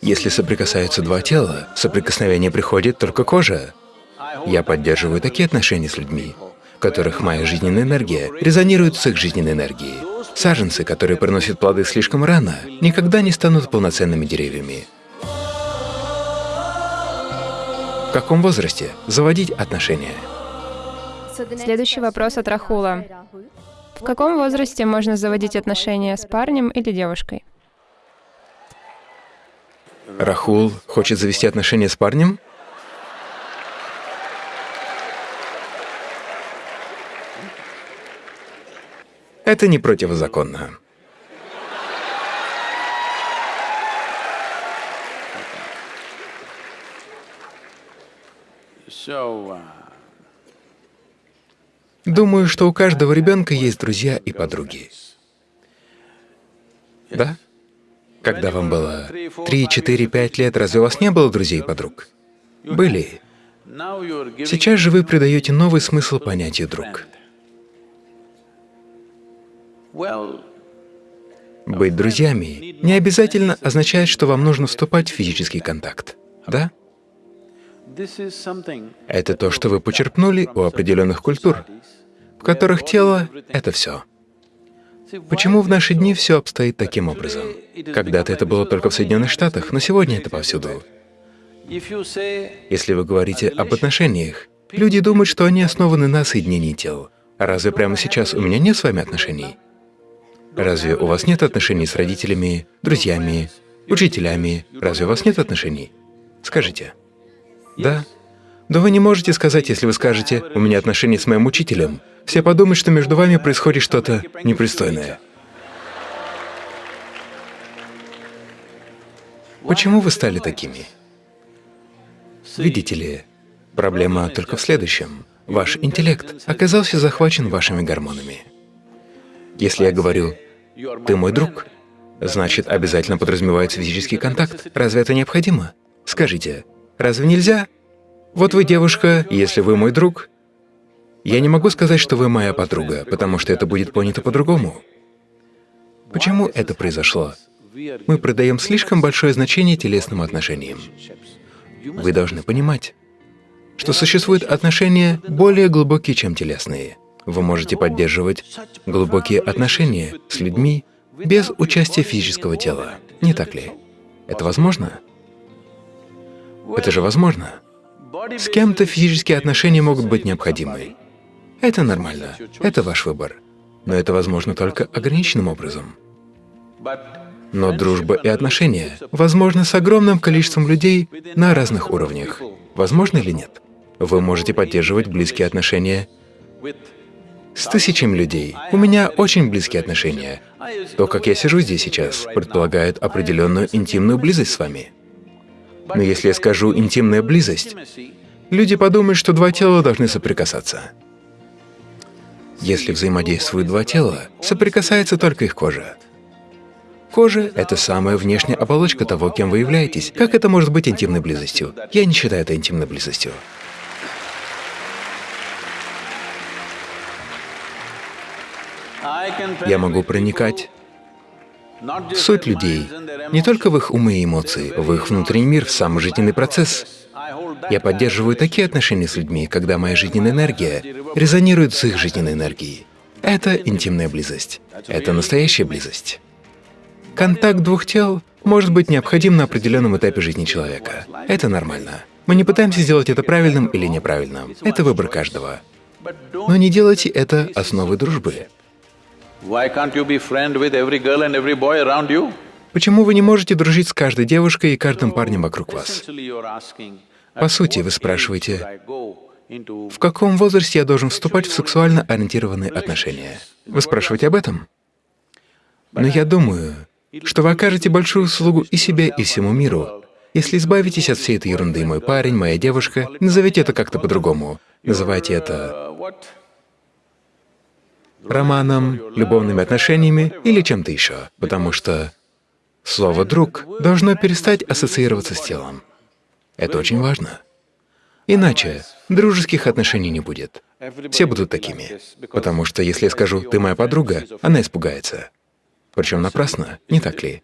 Если соприкасаются два тела, соприкосновение приходит только кожа. Я поддерживаю такие отношения с людьми, в которых моя жизненная энергия резонирует с их жизненной энергией. Саженцы, которые приносят плоды слишком рано, никогда не станут полноценными деревьями. В каком возрасте заводить отношения? Следующий вопрос от Рахула. В каком возрасте можно заводить отношения с парнем или девушкой? Рахул хочет завести отношения с парнем? Это не противозаконно. Думаю, что у каждого ребенка есть друзья и подруги. Да? Когда вам было 3, 4, 5 лет, разве у вас не было друзей и подруг? Были. Сейчас же вы придаете новый смысл понятию «друг». Быть друзьями не обязательно означает, что вам нужно вступать в физический контакт, да? Это то, что вы почерпнули у определенных культур, в которых тело — это все. Почему в наши дни все обстоит таким образом? Когда-то это было только в Соединенных Штатах, но сегодня это повсюду. Если вы говорите об отношениях, люди думают, что они основаны на соединении тел. Разве прямо сейчас у меня нет с вами отношений? Разве у вас нет отношений с родителями, друзьями, учителями? Разве у вас нет отношений? Скажите. Да? Да вы не можете сказать, если вы скажете, у меня отношения с моим учителем. Все подумают, что между вами происходит что-то непристойное. Почему вы стали такими? Видите ли, проблема только в следующем. Ваш интеллект оказался захвачен вашими гормонами. Если я говорю «ты мой друг», значит, обязательно подразумевается физический контакт. Разве это необходимо? Скажите, разве нельзя? Вот вы девушка, если вы мой друг, я не могу сказать, что вы моя подруга, потому что это будет понято по-другому. Почему это произошло? Мы придаем слишком большое значение телесным отношениям. Вы должны понимать, что существуют отношения более глубокие, чем телесные. Вы можете поддерживать глубокие отношения с людьми без участия физического тела, не так ли? Это возможно? Это же возможно. С кем-то физические отношения могут быть необходимы. Это нормально, это ваш выбор. Но это возможно только ограниченным образом. Но дружба и отношения возможны с огромным количеством людей на разных уровнях. Возможно или нет? Вы можете поддерживать близкие отношения с тысячами людей. У меня очень близкие отношения. То, как я сижу здесь сейчас, предполагает определенную интимную близость с вами. Но если я скажу «интимная близость», люди подумают, что два тела должны соприкасаться. Если взаимодействуют два тела, соприкасается только их кожа. Кожа — это самая внешняя оболочка того, кем вы являетесь. Как это может быть интимной близостью? Я не считаю это интимной близостью. Я могу проникать суть людей, не только в их умы и эмоции, в их внутренний мир, в сам жизненный процесс. Я поддерживаю такие отношения с людьми, когда моя жизненная энергия резонирует с их жизненной энергией. Это интимная близость. Это настоящая близость. Контакт двух тел может быть необходим на определенном этапе жизни человека. Это нормально. Мы не пытаемся сделать это правильным или неправильным. Это выбор каждого. Но не делайте это основой дружбы. Почему вы не можете дружить с каждой девушкой и каждым парнем вокруг вас? По сути, вы спрашиваете, в каком возрасте я должен вступать в сексуально ориентированные отношения? Вы спрашиваете об этом? Но я думаю, что вы окажете большую услугу и себе, и всему миру, если избавитесь от всей этой ерунды «мой парень», «моя девушка», назовите это как-то по-другому. Называйте это романом, любовными отношениями или чем-то еще, потому что слово «друг» должно перестать ассоциироваться с телом. Это очень важно. Иначе дружеских отношений не будет. Все будут такими. Потому что если я скажу «ты моя подруга», она испугается. Причем напрасно, не так ли?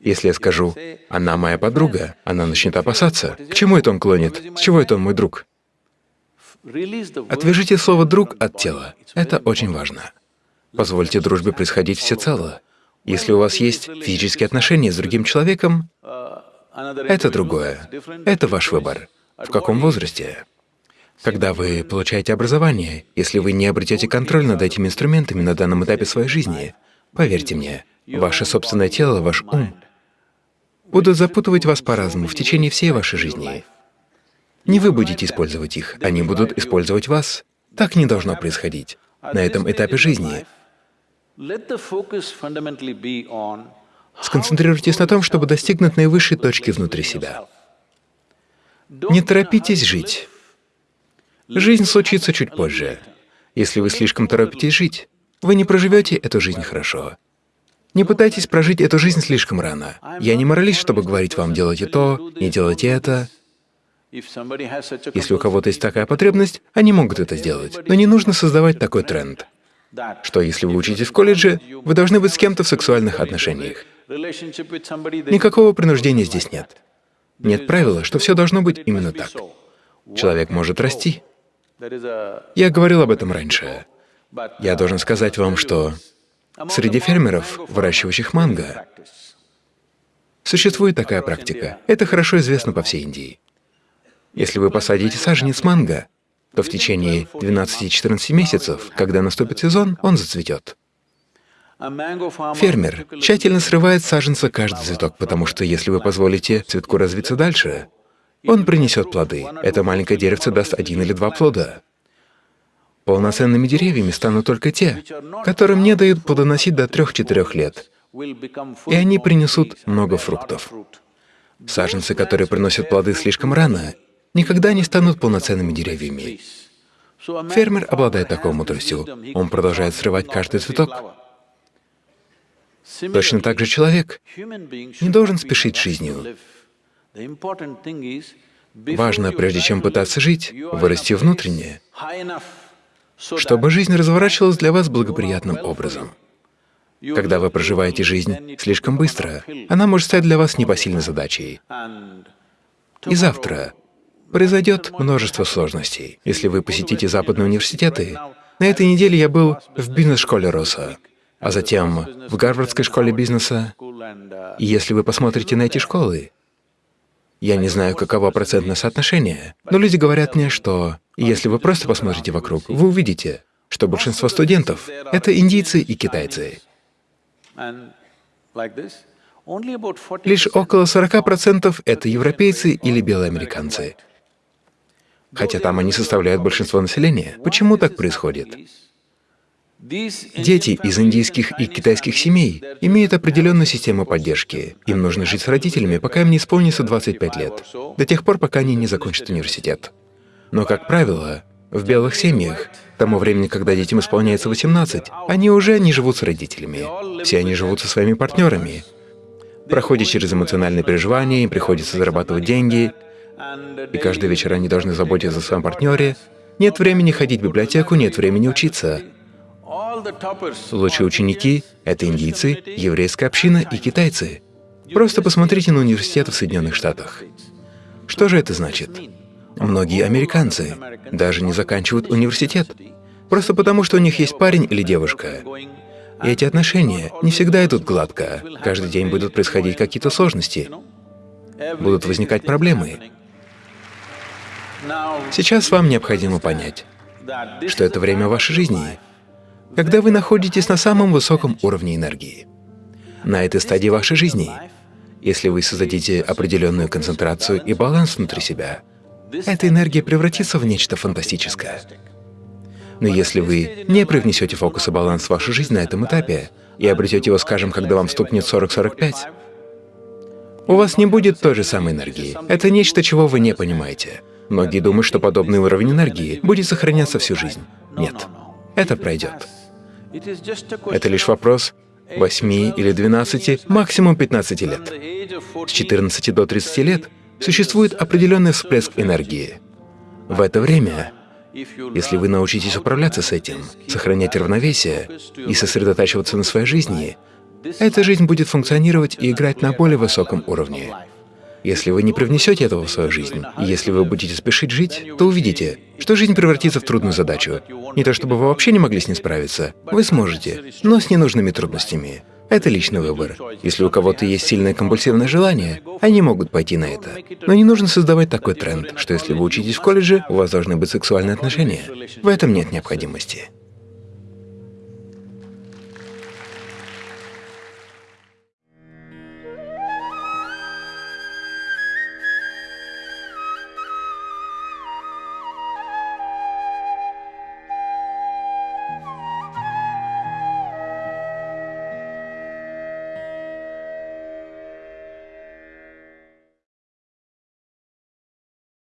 Если я скажу, она моя подруга, она начнет опасаться. К чему это он клонит? С чего это он мой друг? Отвяжите слово «друг» от тела. Это очень важно. Позвольте дружбе происходить всецело. Если у вас есть физические отношения с другим человеком, это другое. Это ваш выбор. В каком возрасте? Когда вы получаете образование, если вы не обретете контроль над этими инструментами на данном этапе своей жизни, поверьте мне, ваше собственное тело, ваш ум будут запутывать вас по-разному в течение всей вашей жизни. Не вы будете использовать их, они будут использовать вас. Так не должно происходить на этом этапе жизни. Сконцентрируйтесь на том, чтобы достигнуть наивысшей точки внутри себя. Не торопитесь жить. Жизнь случится чуть позже. Если вы слишком торопитесь жить, вы не проживете эту жизнь хорошо. Не пытайтесь прожить эту жизнь слишком рано. Я не моралист, чтобы говорить вам «делайте то», «не делайте это». Если у кого-то есть такая потребность, они могут это сделать. Но не нужно создавать такой тренд, что если вы учитесь в колледже, вы должны быть с кем-то в сексуальных отношениях. Никакого принуждения здесь нет. Нет правила, что все должно быть именно так. Человек может расти. Я говорил об этом раньше. Я должен сказать вам, что среди фермеров, выращивающих манго, существует такая практика. Это хорошо известно по всей Индии. Если вы посадите саженец манго, то в течение 12-14 месяцев, когда наступит сезон, он зацветет. Фермер тщательно срывает саженца каждый цветок, потому что если вы позволите цветку развиться дальше, он принесет плоды. Это маленькое деревце даст один или два плода. Полноценными деревьями станут только те, которым не дают плодоносить до трех-четырех лет, и они принесут много фруктов. Саженцы, которые приносят плоды слишком рано, никогда не станут полноценными деревьями. Фермер обладает такой мудростью. Он продолжает срывать каждый цветок. Точно так же человек не должен спешить жизнью. Важно, прежде чем пытаться жить, вырасти внутренне, чтобы жизнь разворачивалась для вас благоприятным образом. Когда вы проживаете жизнь слишком быстро, она может стать для вас непосильной задачей. И завтра произойдет множество сложностей. Если вы посетите западные университеты, на этой неделе я был в бизнес-школе Росса, а затем в Гарвардской школе бизнеса. И если вы посмотрите на эти школы, я не знаю, каково процентное соотношение, но люди говорят мне, что если вы просто посмотрите вокруг, вы увидите, что большинство студентов — это индийцы и китайцы. Лишь около 40% — это европейцы или белые американцы хотя там они составляют большинство населения. Почему так происходит? Дети из индийских и китайских семей имеют определенную систему поддержки. Им нужно жить с родителями, пока им не исполнится 25 лет, до тех пор, пока они не закончат университет. Но, как правило, в белых семьях, к тому времени, когда детям исполняется 18, они уже не живут с родителями. Все они живут со своими партнерами. Проходят через эмоциональные переживания, им приходится зарабатывать деньги, и каждый вечер они должны заботиться о своем партнере. Нет времени ходить в библиотеку, нет времени учиться. Лучшие ученики — это индийцы, еврейская община и китайцы. Просто посмотрите на университеты в Соединенных Штатах. Что же это значит? Многие американцы даже не заканчивают университет, просто потому что у них есть парень или девушка. И эти отношения не всегда идут гладко. Каждый день будут происходить какие-то сложности, будут возникать проблемы. Сейчас вам необходимо понять, что это время вашей жизни, когда вы находитесь на самом высоком уровне энергии. На этой стадии вашей жизни, если вы создадите определенную концентрацию и баланс внутри себя, эта энергия превратится в нечто фантастическое. Но если вы не привнесете фокус и баланс в вашу жизнь на этом этапе и обретете его, скажем, когда вам стукнет 40-45, у вас не будет той же самой энергии. Это нечто, чего вы не понимаете. Многие думают, что подобный уровень энергии будет сохраняться всю жизнь. Нет, это пройдет. Это лишь вопрос 8 или 12, максимум 15 лет. С 14 до 30 лет существует определенный всплеск энергии. В это время, если вы научитесь управляться с этим, сохранять равновесие и сосредотачиваться на своей жизни, эта жизнь будет функционировать и играть на более высоком уровне. Если вы не привнесете этого в свою жизнь, и если вы будете спешить жить, то увидите, что жизнь превратится в трудную задачу. Не то чтобы вы вообще не могли с ней справиться, вы сможете, но с ненужными трудностями. Это личный выбор. Если у кого-то есть сильное компульсивное желание, они могут пойти на это. Но не нужно создавать такой тренд, что если вы учитесь в колледже, у вас должны быть сексуальные отношения. В этом нет необходимости.